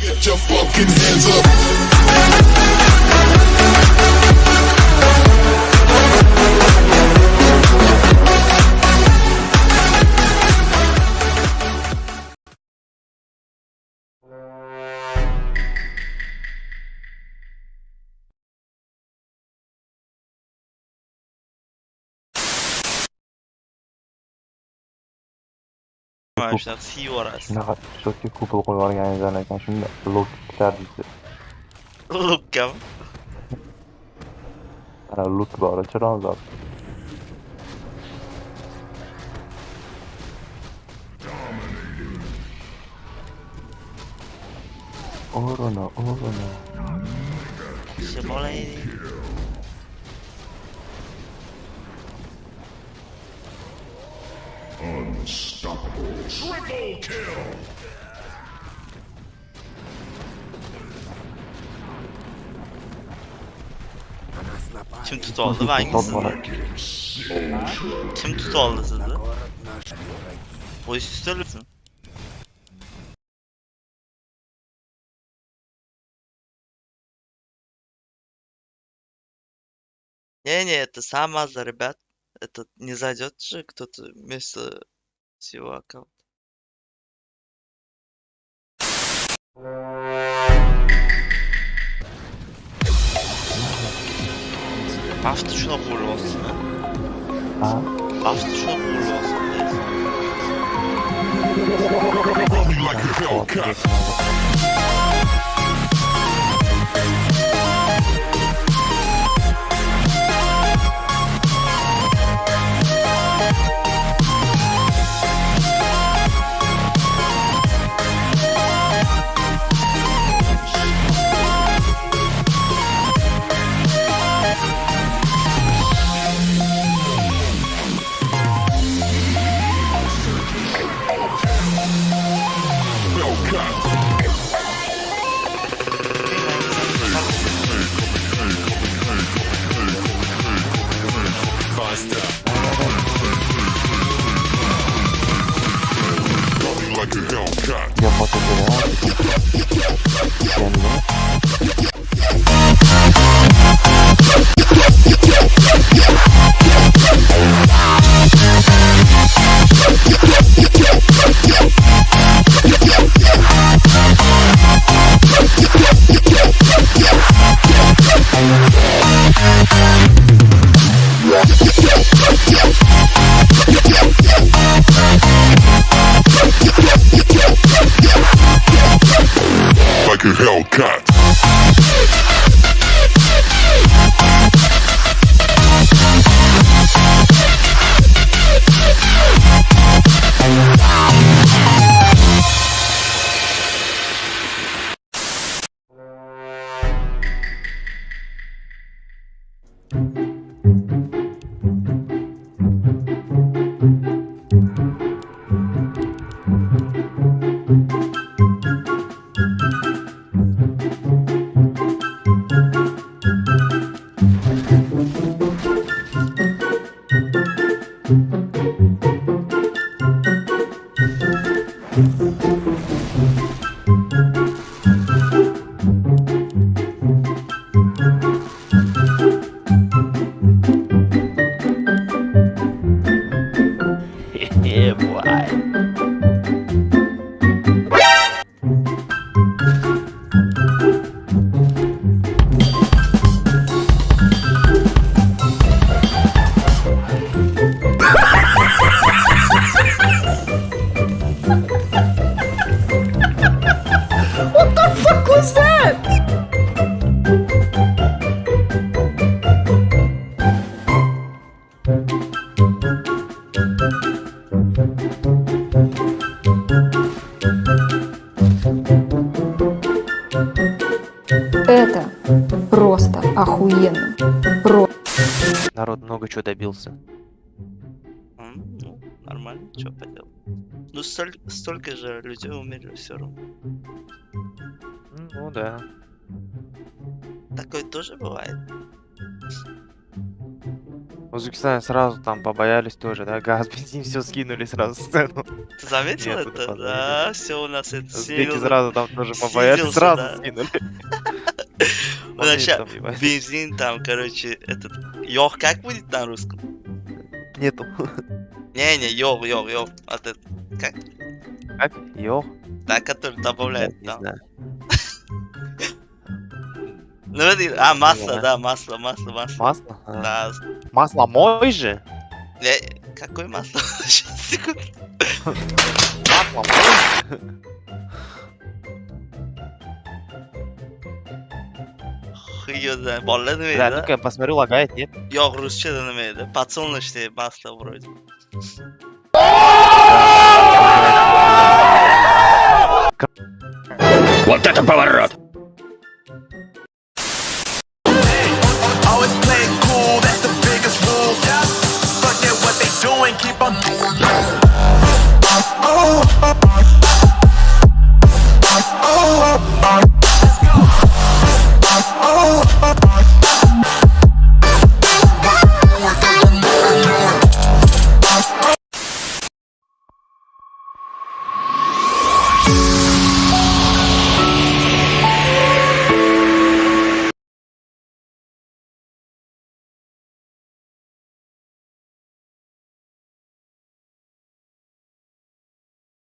Get your fucking hands up. mana shunaqa siyvorasiz shunaqa четкий kupol qo'yib yuborganingizdan ekan shunda lok ishlardi lukkami ana luk bor chirozor o'rni o'rni kishi bolaylik kim tutib oldi hangisi kim tutib oldi sizni qo'yish ustalibmi Не, не, это сама за ребят. Это не зайдет же кто-то вместо seu account. Hafta şuna vurulmasın ha. Ha? Hafta şuna vurulmasın. Me like a Hellcat. Hellcat. You're fucking good, huh? You're fucking good, huh? Hellcat. A Hellcat. Это просто охуенно. Про Народ много чего добился. М, Ну, нормально, что поделать. Ну, столь- столько же людей умерли все равно. Ну да. Такое тоже бывает. В Узбекистане сразу там побоялись тоже, да? Газ, бензин, все скинули сразу сцену. Ты заметил Нет, это? это Да, все у нас это Узбеки сразу там тоже побоялись, сразу да. скинули. Вообще, Моментом, ебать. бензин там, короче, этот... Йох, как будет на русском? Нету. Не-не, йох, йох, йох. Вот это, как? Как? Йох? Да, который добавляет там. Ну, это, а, масло, да, масло, масло, масло. Масло? А. Да. Масло мой же? Э, какое масло? Сейчас, секунду. Масло мой? Знает. Bolalar nima Да, ну-ка, посмотрю, лагает, нет? Yo'q, ruschada nima edi? Подсолнечное масло вроде. Always